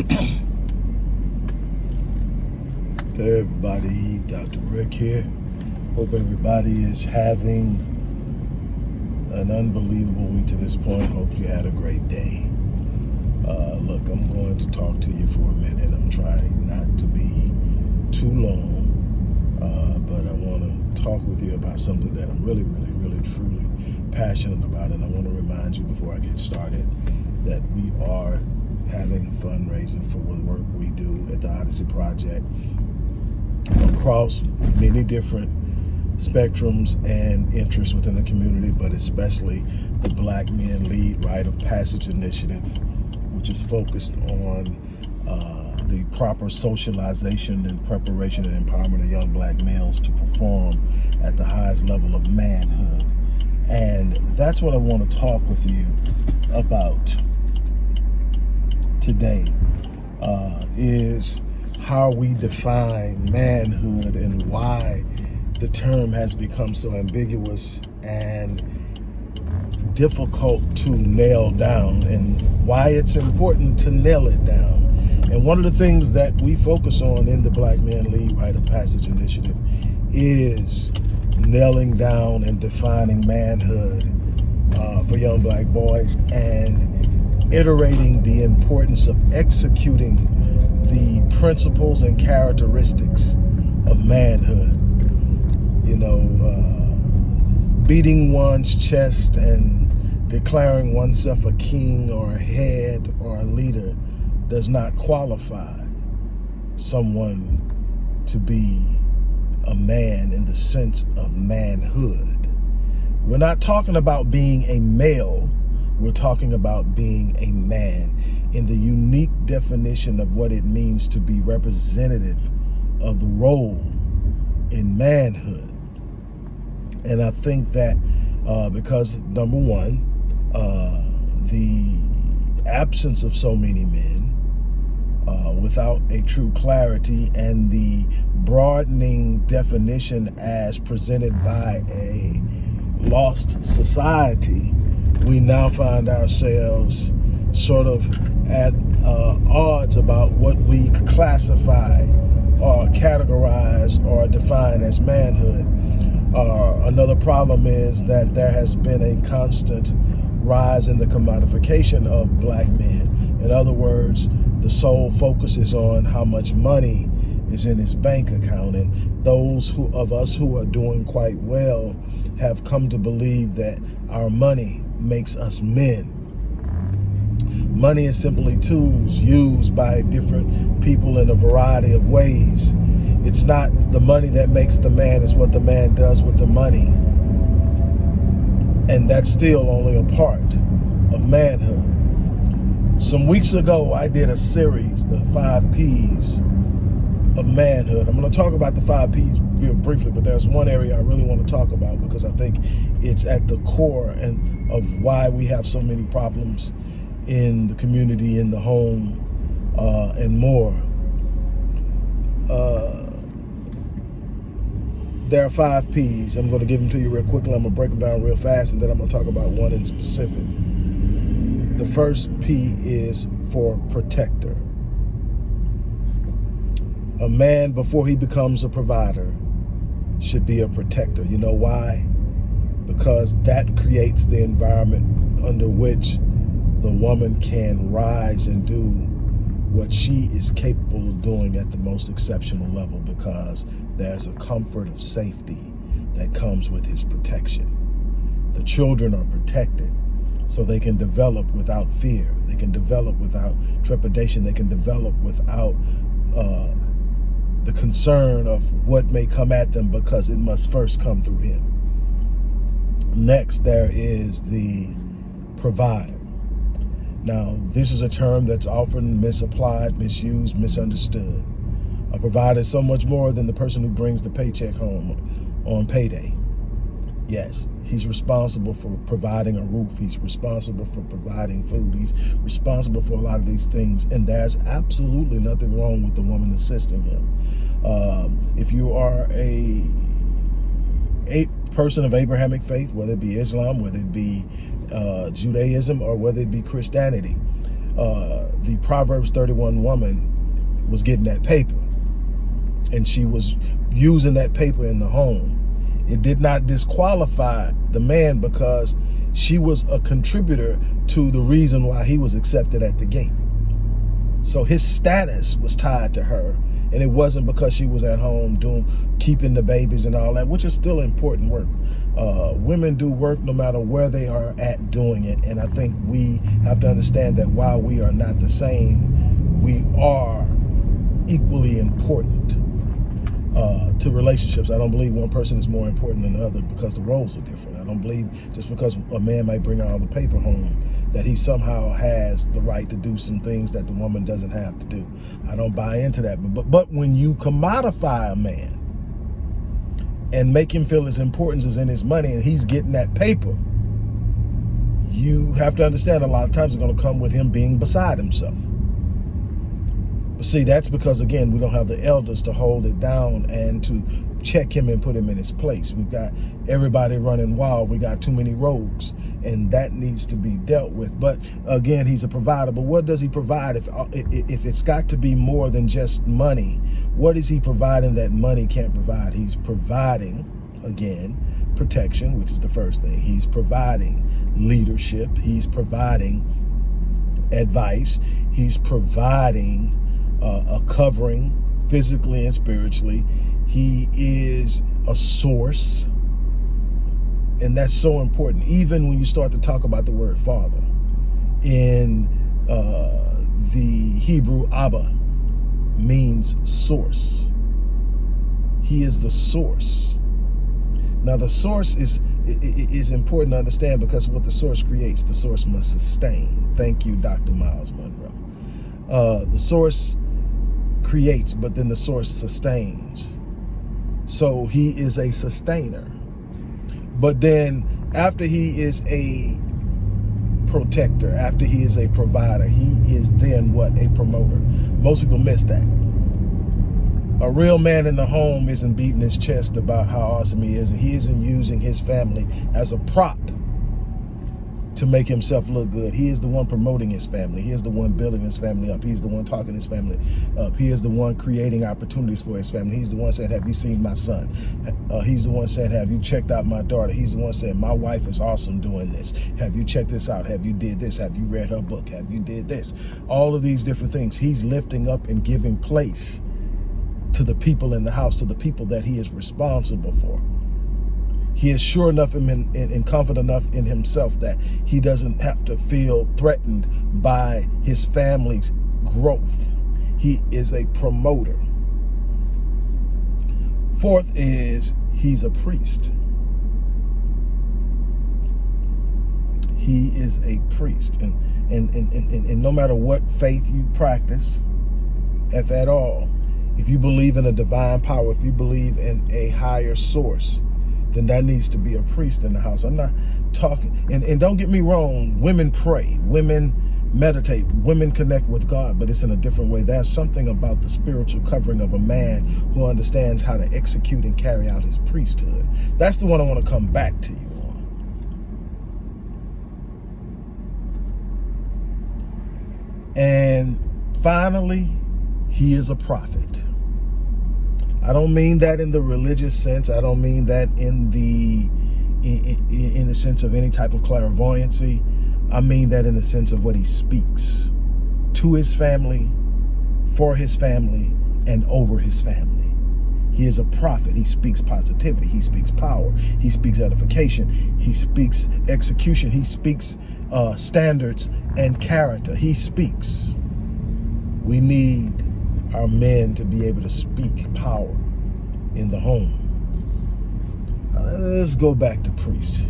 Hey everybody, Dr. Rick here. Hope everybody is having an unbelievable week to this point. Hope you had a great day. Uh, look, I'm going to talk to you for a minute. I'm trying not to be too long, uh, but I want to talk with you about something that I'm really, really, really, truly passionate about. And I want to remind you before I get started that we are having a fundraiser for the work we do at the Odyssey Project across many different spectrums and interests within the community, but especially the Black Men Lead Rite of Passage Initiative, which is focused on uh, the proper socialization and preparation and empowerment of young black males to perform at the highest level of manhood. And that's what I want to talk with you about today uh, is how we define manhood and why the term has become so ambiguous and difficult to nail down and why it's important to nail it down. And one of the things that we focus on in the Black Men Lead Rite of Passage Initiative is nailing down and defining manhood uh, for young black boys and iterating the importance of executing the principles and characteristics of manhood. You know, uh, beating one's chest and declaring oneself a king or a head or a leader does not qualify someone to be a man in the sense of manhood. We're not talking about being a male, we're talking about being a man in the unique definition of what it means to be representative of the role in manhood. And I think that uh, because number one, uh, the absence of so many men uh, without a true clarity and the broadening definition as presented by a lost society, we now find ourselves sort of at uh, odds about what we classify or categorize or define as manhood. Uh, another problem is that there has been a constant rise in the commodification of black men. In other words, the sole focus is on how much money is in his bank account. And those who of us who are doing quite well have come to believe that our money makes us men. Money is simply tools used by different people in a variety of ways. It's not the money that makes the man, it's what the man does with the money. And that's still only a part of manhood. Some weeks ago, I did a series, the five P's of manhood. I'm going to talk about the five P's real briefly, but there's one area I really want to talk about because I think it's at the core and of why we have so many problems in the community, in the home, uh, and more. Uh, there are five P's. I'm going to give them to you real quickly. I'm going to break them down real fast, and then I'm going to talk about one in specific. The first P is for protector. A man, before he becomes a provider, should be a protector. You know why? Because that creates the environment under which the woman can rise and do what she is capable of doing at the most exceptional level because there's a comfort of safety that comes with his protection. The children are protected so they can develop without fear. They can develop without trepidation. They can develop without uh, the concern of what may come at them because it must first come through him. Next, there is the provider. Now, this is a term that's often misapplied, misused, misunderstood. A provider is so much more than the person who brings the paycheck home on payday. Yes, he's responsible for providing a roof. He's responsible for providing food. He's responsible for a lot of these things. And there's absolutely nothing wrong with the woman assisting him. Um, if you are a, a person of Abrahamic faith, whether it be Islam, whether it be uh, Judaism or whether it be Christianity. uh, the Proverbs 31 woman was getting that paper and she was using that paper in the home. It did not disqualify the man because she was a contributor to the reason why he was accepted at the gate. So his status was tied to her. And it wasn't because she was at home doing keeping the babies and all that, which is still important work. Uh, women do work no matter where they are at doing it. And I think we have to understand that while we are not the same, we are equally important uh, to relationships. I don't believe one person is more important than the other because the roles are different. I don't believe just because a man might bring all the paper home that he somehow has the right to do some things that the woman doesn't have to do. I don't buy into that. But, but, but when you commodify a man and make him feel his importance is in his money and he's getting that paper, you have to understand a lot of times it's going to come with him being beside himself. But see, that's because, again, we don't have the elders to hold it down and to check him and put him in his place. We've got everybody running wild. We got too many rogues, and that needs to be dealt with. But again, he's a provider. But what does he provide if, if it's got to be more than just money? What is he providing that money can't provide? He's providing, again, protection, which is the first thing. He's providing leadership. He's providing advice. He's providing uh, a covering physically and spiritually. He is a source. And that's so important, even when you start to talk about the word father. In uh, the Hebrew, Abba means source. He is the source. Now, the source is is important to understand because what the source creates, the source must sustain. Thank you, Dr. Miles Munroe. Uh, the source creates, but then the source sustains. So he is a sustainer. But then after he is a protector, after he is a provider, he is then what? A promoter. Most people miss that. A real man in the home isn't beating his chest about how awesome he is. And he isn't using his family as a prop to make himself look good. He is the one promoting his family. He is the one building his family up. He's the one talking his family up. He is the one creating opportunities for his family. He's the one saying, have you seen my son? Uh, he's the one saying, have you checked out my daughter? He's the one saying, my wife is awesome doing this. Have you checked this out? Have you did this? Have you read her book? Have you did this? All of these different things. He's lifting up and giving place to the people in the house, to the people that he is responsible for he is sure enough and, and, confident enough in himself that he doesn't have to feel threatened by his family's growth. He is a promoter. Fourth is he's a priest. He is a priest. And, and, and, and, and no matter what faith you practice, if at all, if you believe in a divine power, if you believe in a higher source, then that needs to be a priest in the house. I'm not talking, and, and don't get me wrong, women pray, women meditate, women connect with God, but it's in a different way. There's something about the spiritual covering of a man who understands how to execute and carry out his priesthood. That's the one I want to come back to you on. And finally, he is a prophet. I don't mean that in the religious sense. I don't mean that in the in, in, in the sense of any type of clairvoyancy. I mean that in the sense of what he speaks to his family, for his family, and over his family. He is a prophet. He speaks positivity. He speaks power. He speaks edification. He speaks execution. He speaks uh, standards and character. He speaks. We need our men to be able to speak power in the home. Let's go back to priest.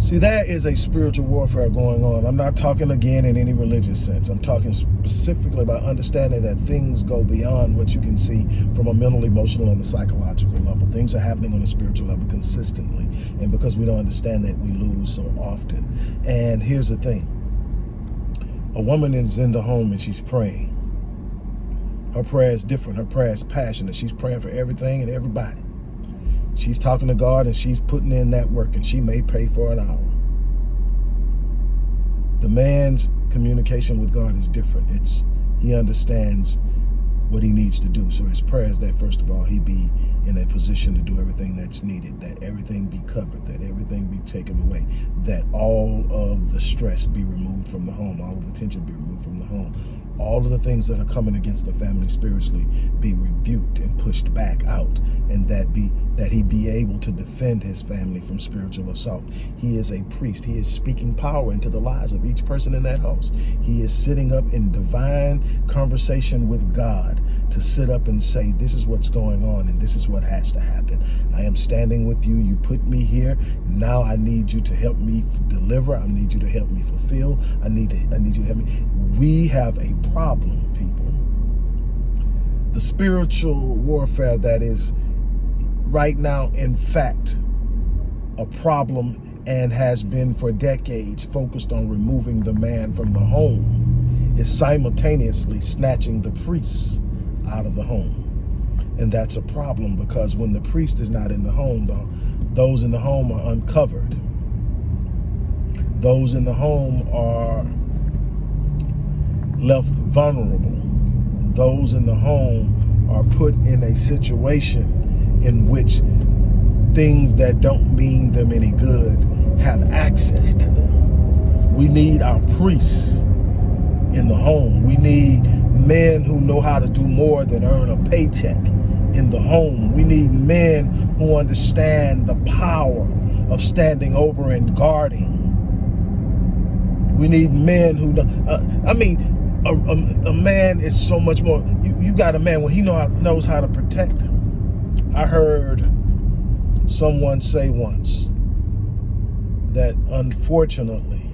See, there is a spiritual warfare going on. I'm not talking again in any religious sense. I'm talking specifically about understanding that things go beyond what you can see from a mental, emotional, and a psychological level. Things are happening on a spiritual level consistently. And because we don't understand that, we lose so often. And here's the thing a woman is in the home and she's praying. Her prayer is different. Her prayer is passionate. She's praying for everything and everybody. She's talking to God and she's putting in that work and she may pay for an hour. The man's communication with God is different. It's he understands what he needs to do. So his prayer is that first of all, he be in a position to do everything that's needed, that everything be covered, that everything be taken away, that all of the stress be removed from the home, all of the tension be removed from the home, all of the things that are coming against the family spiritually be rebuked and pushed back out and that be that he be able to defend his family from spiritual assault. He is a priest. He is speaking power into the lives of each person in that house. He is sitting up in divine conversation with god to sit up and say this is what's going on and this is what has to happen. I am standing with you. You put me here. Now i need you to help me deliver. I need you to help me fulfill. I need to i need you to help me. We have a problem, people. The spiritual warfare that is right now, in fact, a problem and has been for decades focused on removing the man from the home is simultaneously snatching the priests out of the home. And that's a problem because when the priest is not in the home, those in the home are uncovered. Those in the home are left vulnerable. Those in the home are put in a situation in which things that don't mean them any good have access to them. We need our priests in the home. We need men who know how to do more than earn a paycheck in the home. We need men who understand the power of standing over and guarding. We need men who, uh, I mean, a, a, a, man is so much more. You, you got a man when he know knows how to protect. I heard someone say once that unfortunately,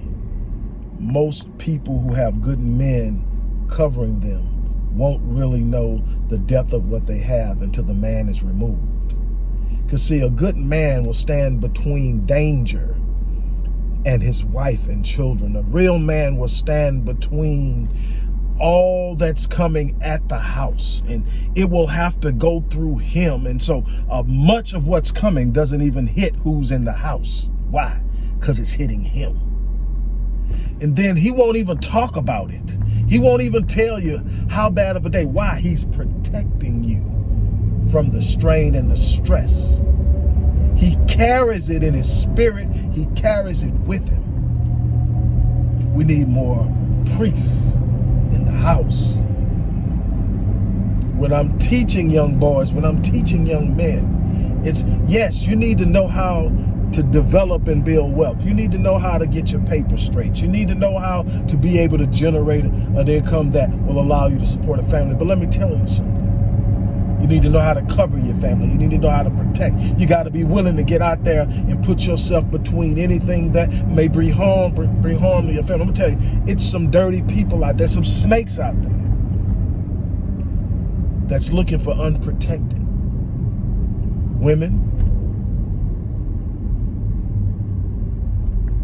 most people who have good men covering them won't really know the depth of what they have until the man is removed. Because see, a good man will stand between danger and his wife and children. A real man will stand between all that's coming at the house and it will have to go through him and so uh, much of what's coming doesn't even hit who's in the house why because it's hitting him and then he won't even talk about it he won't even tell you how bad of a day why he's protecting you from the strain and the stress he carries it in his spirit. He carries it with him. We need more priests in the house. When I'm teaching young boys, when I'm teaching young men, it's yes, you need to know how to develop and build wealth. You need to know how to get your paper straight. You need to know how to be able to generate an income that will allow you to support a family. But let me tell you something. You need to know how to cover your family. You need to know how to protect. You got to be willing to get out there and put yourself between anything that may bring harm, bring harm to your family. I'm gonna tell you, it's some dirty people out there, some snakes out there that's looking for unprotected women.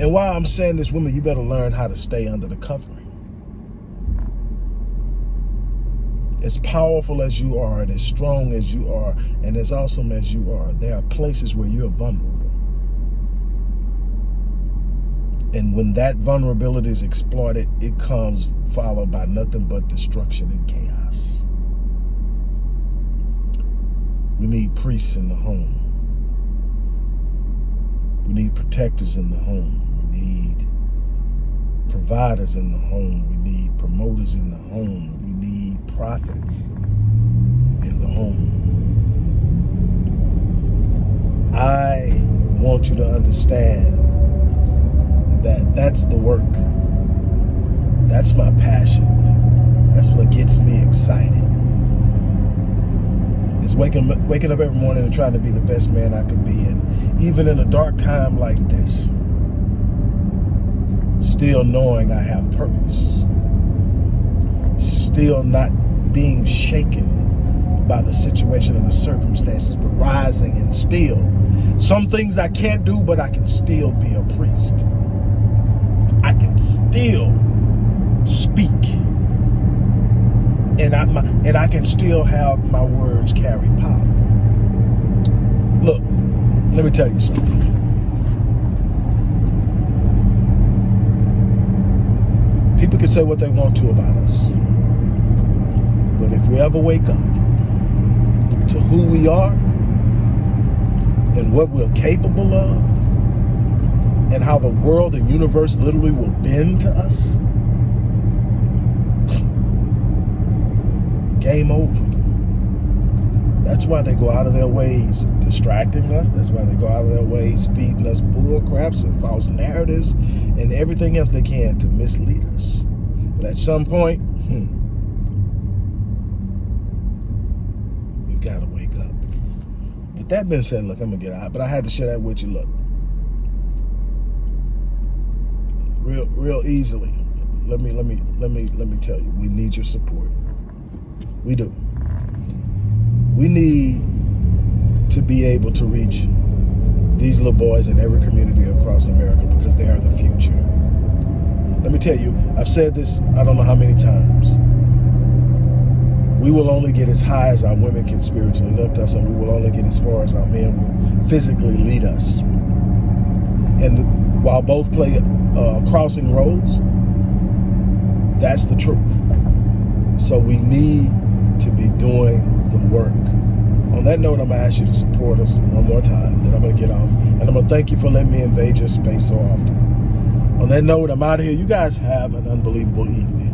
And while I'm saying this, women, you better learn how to stay under the covering. as powerful as you are and as strong as you are and as awesome as you are, there are places where you're vulnerable. And when that vulnerability is exploited, it comes followed by nothing but destruction and chaos. We need priests in the home. We need protectors in the home. Need providers in the home. We need promoters in the home. We need prophets in the home. I want you to understand that that's the work. That's my passion. That's what gets me excited. It's waking, waking up every morning and trying to be the best man I could be. And even in a dark time like this, still knowing I have purpose, still not being shaken by the situation and the circumstances, but rising and still. Some things I can't do, but I can still be a priest. I can still speak. And I, my, and I can still have my words carry power. Look, let me tell you something. People can say what they want to about us. But if we ever wake up to who we are and what we're capable of and how the world and universe literally will bend to us, game over. That's why they go out of their ways distracting us. That's why they go out of their ways feeding us bull craps and false narratives and everything else they can to mislead us. But at some point, hmm, we've got to wake up. With that being said, look, I'm gonna get out, but I had to share that with you. Look, real, real easily. Let me, let me, let me, let me tell you, we need your support. We do. We need to be able to reach these little boys in every community across America because they are the future. Let me tell you, I've said this I don't know how many times. We will only get as high as our women can spiritually lift us, and we will only get as far as our men will physically lead us. And while both play uh, crossing roads, that's the truth. So we need to be doing the work. On that note, I'm going to ask you to support us one more time. Then I'm going to get off. And I'm going to thank you for letting me invade your space so often. On that note, I'm out of here. You guys have an unbelievable evening.